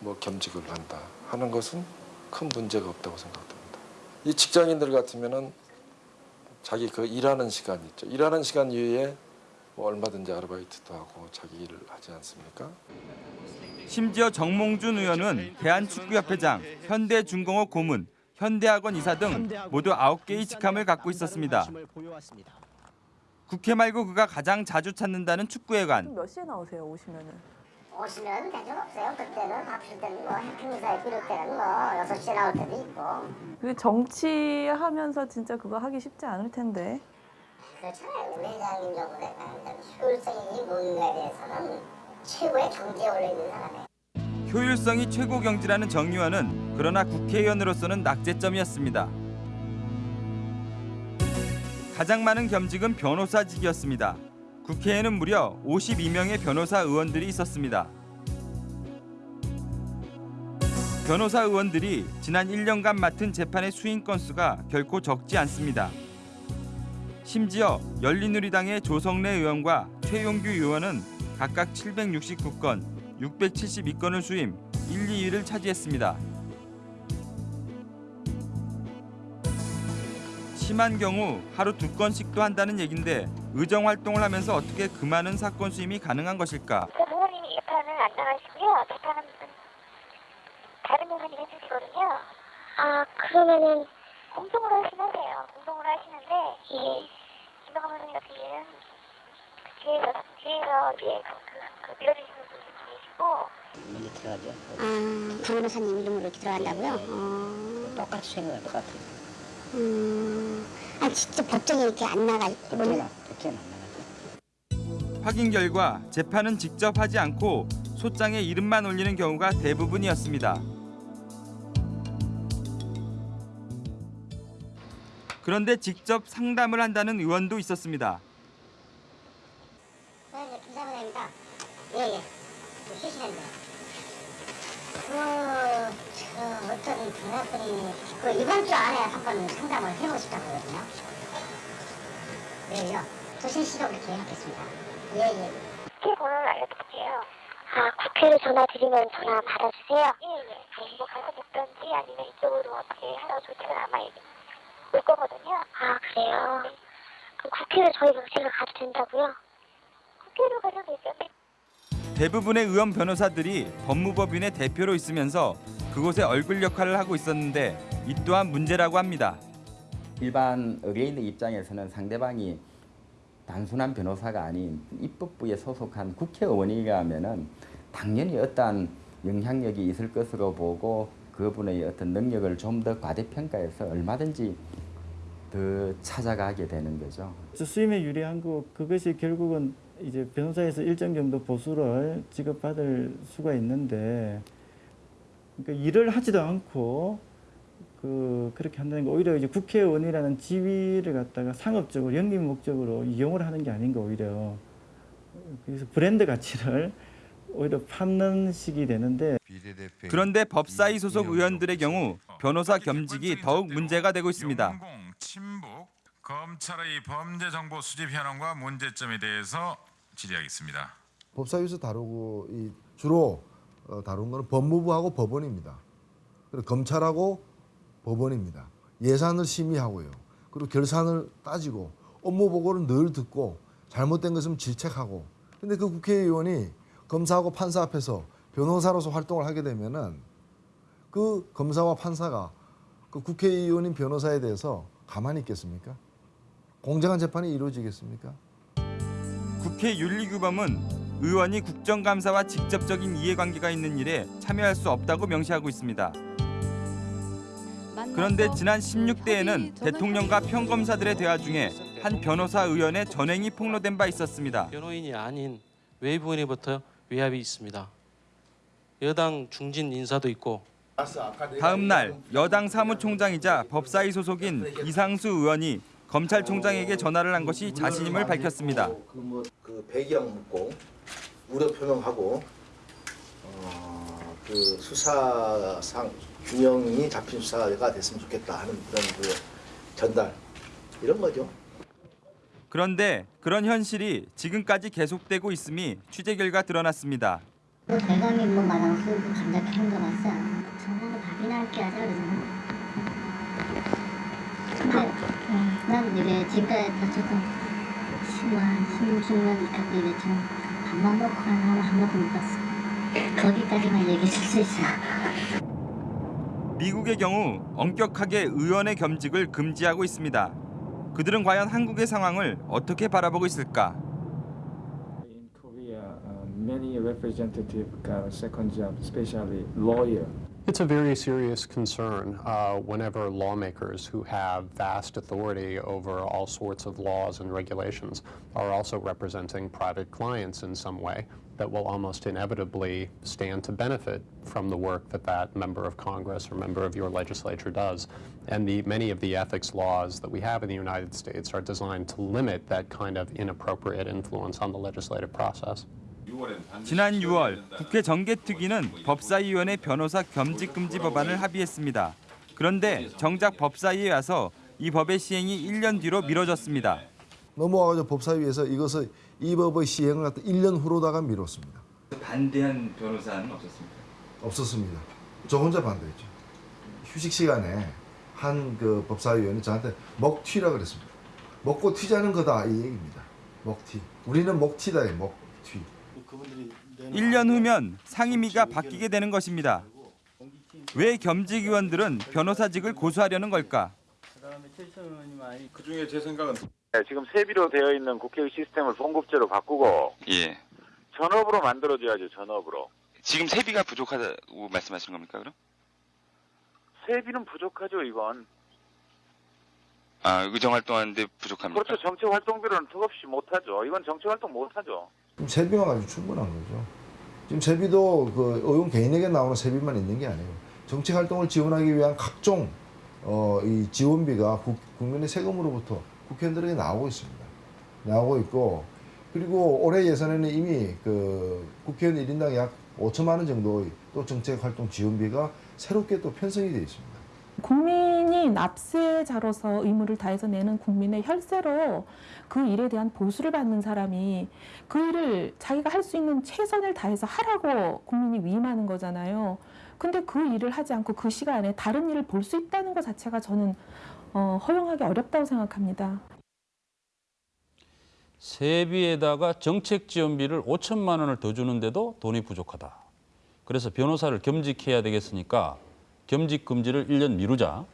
뭐 겸직을 한다 하는 것은 큰 문제가 없다고 생각됩니다. 이 직장인들 같으면은 자기 그 일하는 시간 있죠. 일하는 시간 이외에 뭐 얼마든지 아르바이트도 하고 자기 일을 하지 않습니까? 심지어 정몽준 의원은 대한축구협회장, 현대중공업 고문, 현대학원 이사 등 모두 9개의 직함을 갖고 있었습니다. 국회 말고 그가 가장 자주 찾는다는 축구회관. 몇 시에 나오세요 오시면은? 오시면 대전 없어요. 그때는 바쁠 때는 뭐 해킹사에 비를 때는 뭐 6시에 나올 때도 있고. 그 정치하면서 진짜 그거 하기 쉽지 않을 텐데. 그렇잖아요. 회장님 정도 되면 효율성이 뭔가에 대해서는 최고의 경지에 올라있는 사람이에요. 효율성이 최고 경지라는 정 의원은 그러나 국회의원으로서는 낙제점이었습니다. 가장 많은 겸직은 변호사직이었습니다. 국회에는 무려 52명의 변호사 의원들이 있었습니다. 변호사 의원들이 지난 1년간 맡은 재판의 수인 건수가 결코 적지 않습니다. 심지어 열린우리당의 조성래 의원과 최용규 의원은 각각 769건, 672건을 수임 1, 2위를 차지했습니다. 심한 경우 하루 두 건씩도 한다는 얘긴데 의정 활동을 하면서 어떻게 그 많은 사건 수임이 가능한 것일까? 그 부모님이 재판을 안 나가시고요. 재판은 다른 변호사님이 해주시거든요. 아 그러면은 공동으로 하시면 돼요. 공동으로 하시는데 이 김동관 변호사님 같은 경우는 그 뒤에서 뒤에서 이제 그, 그 밀어주시는 분이 계시고. 아 변호사님 이름으로 이렇게 들어간다고요? 어... 똑같이 생각할 것 같아요. 음, 아 진짜 법정에 이렇게 안 나갈 때는 확인 결과 재판은 직접 하지 않고 소장에 이름만 올리는 경우가 대부분이었습니다. 그런데 직접 상담을 한다는 의원도 있었습니다. 네, 김사부장입니다. 예, 예. 쉬시는데. 그, 저, 어떤 변호사분이 그 이번 주 안에 한번 상담을 해보고 싶다고 그러거든요. 네요. 조신 씨도 그렇게 해놓겠습니다. 예, 예. 국회 번호를 알려드릴게요. 아, 국회로 전화 드리면 전화 받아주세요? 예, 예. 뭐 가서 뵙던지 아니면 이쪽으로 어떻게 하라고 조치가 아마 올 거거든요. 아, 그래요? 그럼 국회로 저희가 제가 가도 된다고요? 국회로 가도 되죠. 대부분의 의원 변호사들이 법무법인의 대표로 있으면서 그곳에 얼굴 역할을 하고 있었는데 이 또한 문제라고 합니다. 일반 의뢰인의 입장에서는 상대방이 단순한 변호사가 아닌 입법부에 소속한 국회의원이라면은 당연히 어떠한 영향력이 있을 것으로 보고 그분의 어떤 능력을 좀 더 과대평가해서 얼마든지 더 찾아가게 되는 거죠. 수임에 유리한 거 그것이 결국은 이제 변호사에서 일정 정도 보수를 지급받을 수가 있는데 그러니까 일을 하지도 않고 그 그렇게 한다는 게 오히려 이제 국회의원이라는 지위를 갖다가 상업적으로 영리 목적으로 이용을 하는 게 아닌가 오히려. 그래서 브랜드 가치를 오히려 팜는 식이 되는데. 그런데 법사위 소속 의원들의 경우 변호사 겸직이 더욱 문제가 되고 있습니다. 검찰의 범죄 정보 수집 현황과 문제점에 대해서 질의하겠습니다. 법사위에서 다루고 이 주로 어, 다룬 거는 법무부하고 법원입니다. 그리고 검찰하고 법원입니다. 예산을 심의하고요. 그리고 결산을 따지고 업무 보고를 늘 듣고 잘못된 것은 질책하고. 근데 그 국회의원이 검사하고 판사 앞에서 변호사로서 활동을 하게 되면은 그 검사와 판사가 그 국회의원인 변호사에 대해서 가만히 있겠습니까? 공정한 재판이 이루어지겠습니까? 국회 윤리규범은 의원이 국정감사와 직접적인 이해관계가 있는 일에 참여할 수 없다고 명시하고 있습니다. 그런데 지난 16대에는 대통령과 평검사들의 대화 중에 한 변호사 의원의 전행이 폭로된 바 있었습니다. 변호인이 아닌 외부인으로부터 외압이 있습니다. 여당 중진 인사도 있고 다음 날 여당 사무총장이자 법사위 소속인 이상수 의원이 검찰총장에게 전화를 한 것이 자신임을 밝혔습니다. 그 배경 묻고 우려 표명하고 어, 그 수사상 균형이 잡힌 수사가 됐으면 좋겠다 하는 그런 그 전달 이런 거죠. 그런데 그런 현실이 지금까지 계속되고 있음이 취재 결과 드러났습니다. 그 대감이 뭐 마당 쓰고 감자 캐는 거 봤어. 저는 밥이나 그렇게 하자 그러잖아. 근데 음, 나는 이래 지금까지 다쳐도 10만, 16년 갖고 이랬지만 밥만 먹고 사람 한 번도 못 봤어. 거기까지만 얘기해 줄 수 있어. 미국의 경우 엄격하게 의원의 겸직을 금지하고 있습니다. 그들은 과연 한국의 상황을 어떻게 바라보고 있을까? In Korea, uh, many representative got a second job, especially lawyer. It's a very serious concern uh, whenever lawmakers who have vast authority over all sorts of laws and regulations are also representing private clients in some way that will almost inevitably stand to benefit from the work that that member of Congress or member of your legislature does. And the, many of the ethics laws that we have in the United States are designed to limit that kind of inappropriate influence on the legislative process. 지난 6월 국회 정개특위는 법사위원회 변호사 겸직 금지 법안을 합의했습니다. 그런데 정작 법사위에 와서 이 법의 시행이 1년 뒤로 미뤄졌습니다. 넘어와가지고 법사위에서 이것을 이 법의 시행을 갖다 1년 후로다가 미뤘습니다. 반대한 변호사는 없었습니까? 없었습니다. 저 혼자 반대했죠. 휴식 시간에 한 그 법사위원이 저한테 먹튀라 그랬습니다. 먹고 튀자는 거다 이 얘기입니다. 먹튀. 우리는 먹튀다 먹튀. 1년 후면 상임위가 바뀌게 되는 것입니다. 왜 겸직 의원들은 변호사직을 고수하려는 걸까? 그 중에 제 생각은 네, 지금 세비로 되어 있는 국회 시스템을 봉급제로 바꾸고 예. 전업으로 만들어줘야죠 전업으로 지금 세비가 부족하다고 말씀하시는 겁니까 그럼? 세비는 부족하죠 이건 아 의정 활동하는데 부족합니까? 그렇죠 정치 활동비로는 턱없이 못하죠 이건 정치 활동 못하죠 세비만 가지고 충분한 거죠. 지금 세비도 그 의원 개인에게 나오는 세비만 있는 게 아니에요. 정치 활동을 지원하기 위한 각종 어, 이 지원비가 국, 국민의 세금으로부터 국회의원들에게 나오고 있습니다. 나오고 있고 그리고 올해 예산에는 이미 그 국회의원 1인당 약 5천만 원 정도의 또 정책 활동 지원비가 새롭게 또 편성이 되어 있습니다. 국민이 납세자로서 의무를 다해서 내는 국민의 혈세로 그 일에 대한 보수를 받는 사람이 그 일을 자기가 할 수 있는 최선을 다해서 하라고 국민이 위임하는 거잖아요. 근데 그 일을 하지 않고 그 시간에 다른 일을 볼 수 있다는 것 자체가 저는 어, 허용하기 어렵다고 생각합니다. 세비에다가 정책 지원비를 5천만 원을 더 주는데도 돈이 부족하다. 그래서 변호사를 겸직해야 되겠으니까 겸직 금지를 1년 미루자.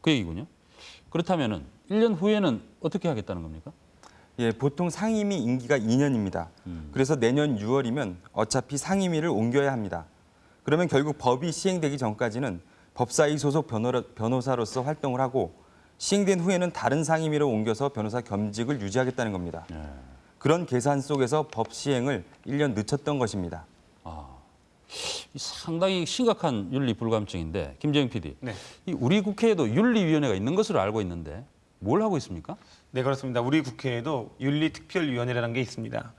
그 얘기군요. 그렇다면은 1년 후에는 어떻게 하겠다는 겁니까? 예, 보통 상임위 임기가 2년입니다. 그래서 내년 6월이면 어차피 상임위를 옮겨야 합니다. 그러면 결국 법이 시행되기 전까지는 법사위 소속 변호라, 변호사로서 활동을 하고 시행된 후에는 다른 상임위로 옮겨서 변호사 겸직을 유지하겠다는 겁니다. 그런 계산 속에서 법 시행을 1년 늦췄던 것입니다. 이 상당히 심각한 윤리 불감증인데 김재영 PD, 네. 이 우리 국회에도 윤리위원회가 있는 것으로 알고 있는데 뭘 하고 있습니까? 네 그렇습니다. 우리 국회에도 윤리특별위원회라는 게 있습니다.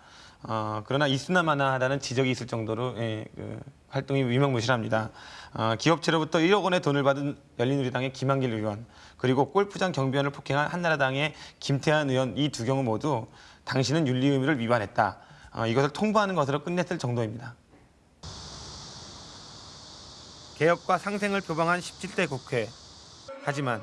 어, 그러나 있으나마나하다는 지적이 있을 정도로 예, 그 활동이 위명무실합니다. 어, 기업체로부터 1억 원의 돈을 받은 열린우리당의 김한길 의원 그리고 골프장 경비원을 폭행한 한나라당의 김태한 의원 이 두 경우 모두 당신은 윤리 의무를 위반했다. 어, 이것을 통보하는 것으로 끝냈을 정도입니다. 개혁과 상생을 표방한 17대 국회. 하지만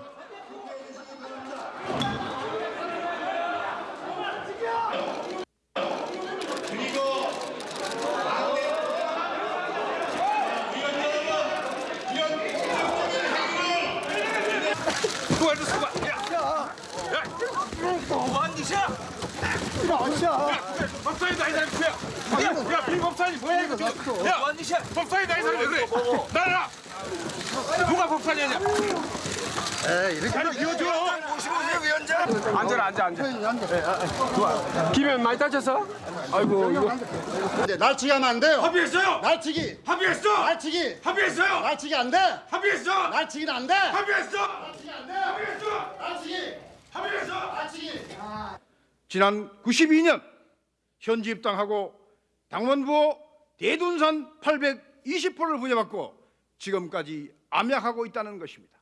수고해 수고. 야, 야, 뭐한 짓이야? 야, 법사위다 이 사람 뭐야? 야, 야, 비법사위 뭐야 이거? 지금? 야, 뭐한 짓이야? 법사위다 이 사람 왜 그래? 나라. 누가 법사위냐? 에이, 이렇게 잘 비워줘. 위원장. 앉아라, 앉아, 앉아. 좋아. 김현 많이 다쳤어? 아이고, 이거. 근데 날치기 하면 안 돼요. 합의했어요. 날치기. 합의했어. 날치기. 합의했어요. 날치기 안 돼. 합의했어. 날치기는 안 돼. 합의했어. 날치기. 합의했어. 날치기. 지난 92년 현지 입당하고 당원부 대둔산 820호를 부여받고 지금까지 암약하고 있다는 것입니다.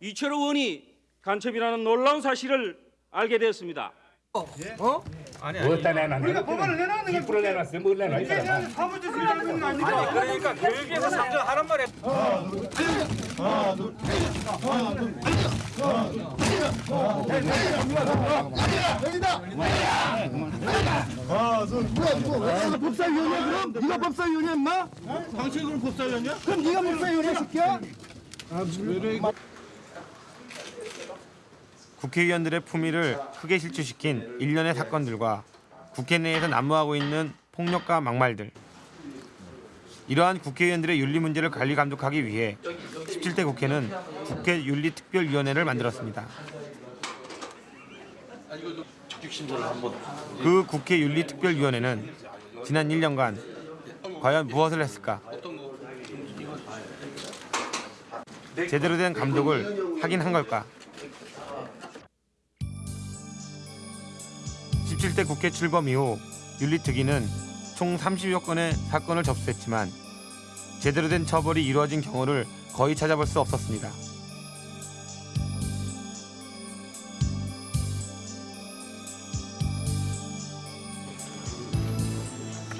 이철호 의원이 간첩이라는 놀라운 사실을 알게 되었습니다. 어? 아니 아니. 어디다 내놨는데? 우리가 법안을 내놨는 거. 뒷불을 내놨어요. 뭘 내놔? 이 사람아. 그냥 사무직을 하는 거 아닙니까? 아니 그러니까 교육에서 상정하란 말이야. 하나 둘 하나 둘 아, 법사위원이야 그럼? 네가 법사위원이야 임마? 당신이 그럼 법사위원이야? 그럼 네가 법사위원이야 새끼야? 국회의원들의 품위를 크게 실추시킨 일련의 사건들과 국회 내에서 난무하고 있는 폭력과 막말들. 이러한 국회의원들의 윤리 문제를 관리 감독하기 위해 17대 국회는 국회 윤리특별위원회를 만들었습니다. 그 국회 윤리특별위원회는 지난 1년간 과연 무엇을 했을까? 제대로 된 감독을 하긴 한 걸까? 17대 국회 출범 이후 윤리특위는 총 30여 건의 사건을 접수했지만 제대로 된 처벌이 이루어진 경우를 거의 찾아볼 수 없었습니다.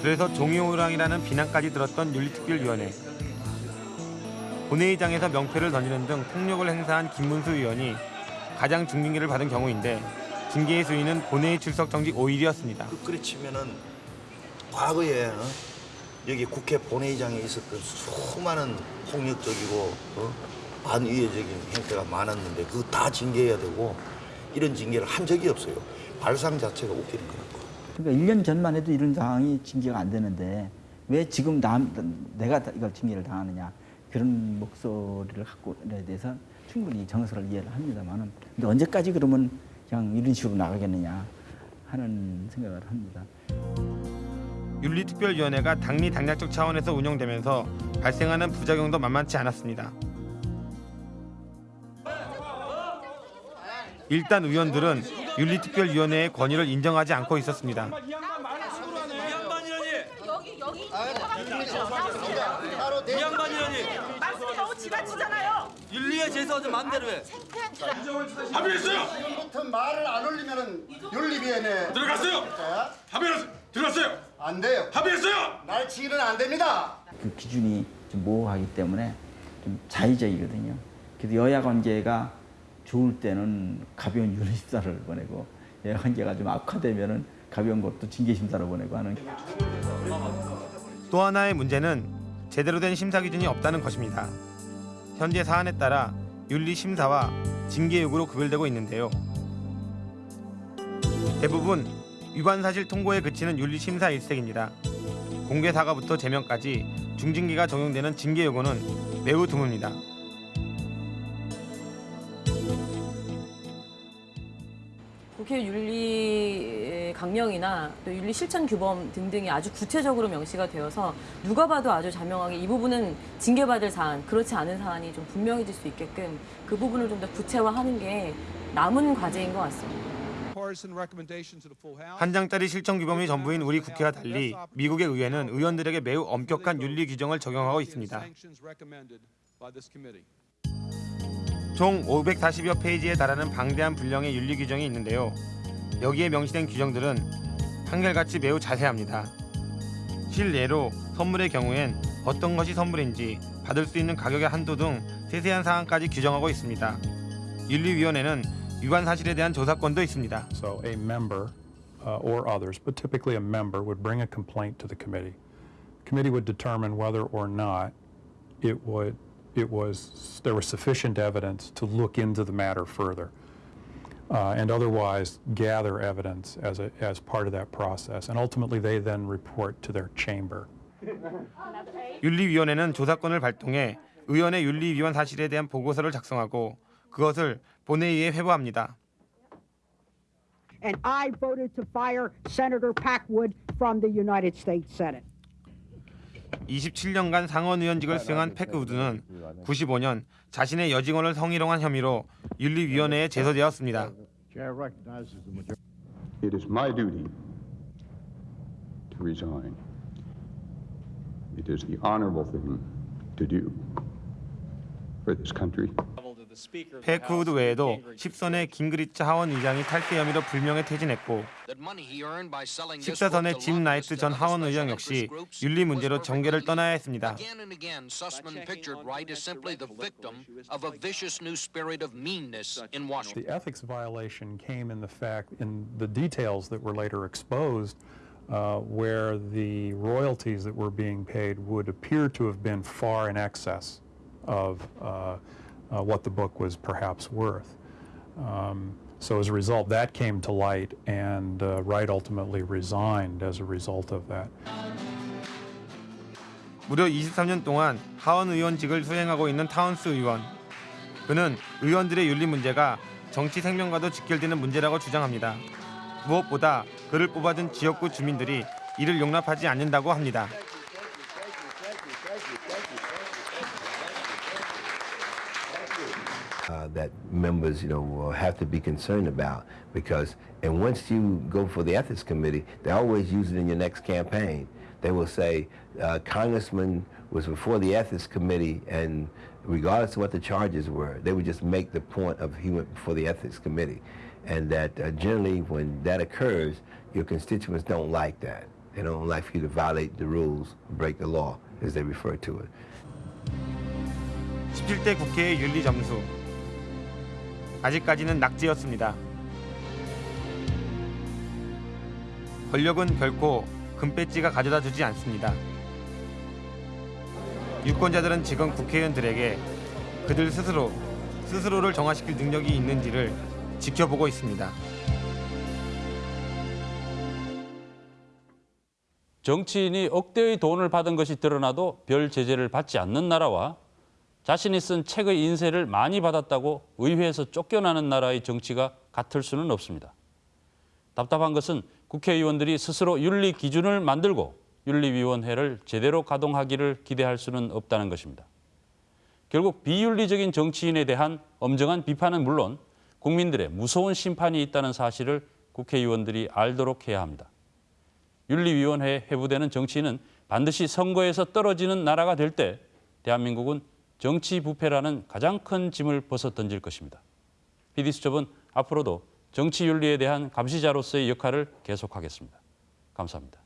그래서 종이호랑이라는 비난까지 들었던 윤리특별위원회. 본회의장에서 명패를 던지는 등 폭력을 행사한 김문수 의원이 가장 중징계를 받은 경우인데 징계의 수위는 본회의 출석 정지 5일이었습니다. 그래 치면은 과거에 어? 여기 국회 본회의장에 있었던 수많은 폭력적이고 어? 반의회적인 행태가 많았는데 그거 다 징계해야 되고 이런 징계를 한 적이 없어요. 발상 자체가 웃기는 거라고. 그러니까 1년 전만 해도 이런 상황이 징계가 안 되는데 왜 지금 남, 내가 이걸 징계를 당하느냐 그런 목소리를 갖고 에 대해서 충분히 정서를 이해를 합니다만은 근데 언제까지 그러면 그냥 이런 식으로 나가겠느냐 하는 생각을 합니다. 윤리특별위원회가 당리 당략적 차원에서 운영되면서 발생하는 부작용도 만만치 않았습니다. 일단 의원들은 윤리특별위원회의 권위를 인정하지 않고 있었습니다. 이 양반이라니 말씀이 너무 지나치잖아요 윤리에 제소하지 맘대로 해 합의했어요. 지금부터 말을 안 올리면은 윤리위원회 들어갔어요. 합의했 들어갔어요. 안 돼요. 합의했어요. 날치기는 안 됩니다. 그 기준이 좀 모호하기 때문에 좀 자의적이거든요. 그래서 여야 관계가 좋을 때는 가벼운 윤리 심사를 보내고 여야 관계가 좀 악화되면은 가벼운 것도 징계 심사로 보내고 하는. 또 하나의 문제는 제대로 된 심사 기준이 없다는 것입니다. 현재 사안에 따라 윤리 심사와 징계 요구로 구별되고 있는데요. 대부분 위반 사실 통보에 그치는 윤리 심사 일색입니다. 공개 사과부터 제명까지 중징계가 적용되는 징계 요구는 매우 드뭅니다. 국회 윤리 강령이나 또 윤리 실천 규범 등등이 아주 구체적으로 명시가 되어서 누가 봐도 아주 자명하게 이 부분은 징계받을 사안, 그렇지 않은 사안이 좀 분명해질 수 있게끔 그 부분을 좀 더 구체화하는 게 남은 과제인 것 같습니다. 한 장짜리 실천 규범이 전부인 우리 국회와 달리 미국의 의회는 의원들에게 매우 엄격한 윤리 규정을 적용하고 있습니다. 총 540여 페이지에 달하는 방대한 분량의 윤리 규정이 있는데요. 여기에 명시된 규정들은 한결같이 매우 자세합니다. 실례로 선물의 경우엔 어떤 것이 선물인지 받을 수 있는 가격의 한도 등 세세한 사항까지 규정하고 있습니다. 윤리위원회는 위반 사실에 대한 조사권도 있습니다. So a member uh, or others, but typically a member would bring a complaint to the committee. Committee would determine whether or not it would it was there was sufficient evidence to look into the matter further. Uh, and otherwise gather evidence as a, as part of that process, and ultimately they then report to their chamber. 윤리위원회는 조사권을 발동해 의원의 윤리 위반 사실에 대한 보고서를 작성하고 그것을 본회의에 회부합니다. and I voted to fire Senator Packwood from the United States Senate. 27년간 상원 의원직을 수행한 패크우드는 95년 자신의 여직원을 성희롱한 혐의로 윤리위원회에 제소되었습니다. It is my duty to resign. It is the honorable thing to do for this country. 페크우드 외에도 10선의 깅그리치 하원 의장이 탈세 혐의로 불명예 퇴진했고 14선의 짐 라이트 전 하원 의장 역시 윤리 문제로 정계를 떠나야 했습니다. Again and again, Sussman pictured Wright as simply the victim of a vicious new spirit of meanness in Washington. The ethics violation came in the fact, in the details that were later exposed, uh, where the royalties that were being paid would appear to have been far in excess of uh, uh, what the book was perhaps worth. Um, so as a result, that came to light, and uh, Wright ultimately resigned as a result of that. 무려 23년 동안 하원 의원직을 수행하고 있는 타운스 의원. 그는 의원들의 윤리 문제가 정치 생명과도 직결되는 문제라고 주장합니다. 무엇보다 그를 뽑아준 지역구 주민들이 이를 용납하지 않는다고 합니다. that members, you know, will have to be concerned about because, and once you go for the ethics committee, they always use it in your next campaign. They will say, uh, Congressman was before the ethics committee, and regardless of what the charges were, they would just make the point of he went before the ethics committee, and that uh, generally when that occurs, your constituents don't like that. They don't like for you to violate the rules, break the law, as they refer to it. 17대 국회의 윤리 점수. 아직까지는 낙제였습니다. 권력은 결코 금배지가 가져다 주지 않습니다. 유권자들은 지금 국회의원들에게 그들 스스로 스스로를 정화시킬 능력이 있는지를 지켜보고 있습니다. 정치인이 억대의 돈을 받은 것이 드러나도 별 제재를 받지 않는 나라와 자신이 쓴 책의 인쇄를 많이 받았다고 의회에서 쫓겨나는 나라의 정치가 같을 수는 없습니다. 답답한 것은 국회의원들이 스스로 윤리 기준을 만들고 윤리위원회를 제대로 가동하기를 기대할 수는 없다는 것입니다. 결국 비윤리적인 정치인에 대한 엄정한 비판은 물론 국민들의 무서운 심판이 있다는 사실을 국회의원들이 알도록 해야 합니다. 윤리위원회에 회부되는 정치인은 반드시 선거에서 떨어지는 나라가 될 때 대한민국은 정치 부패라는 가장 큰 짐을 벗어 던질 것입니다. PD수첩은 앞으로도 정치 윤리에 대한 감시자로서의 역할을 계속하겠습니다. 감사합니다.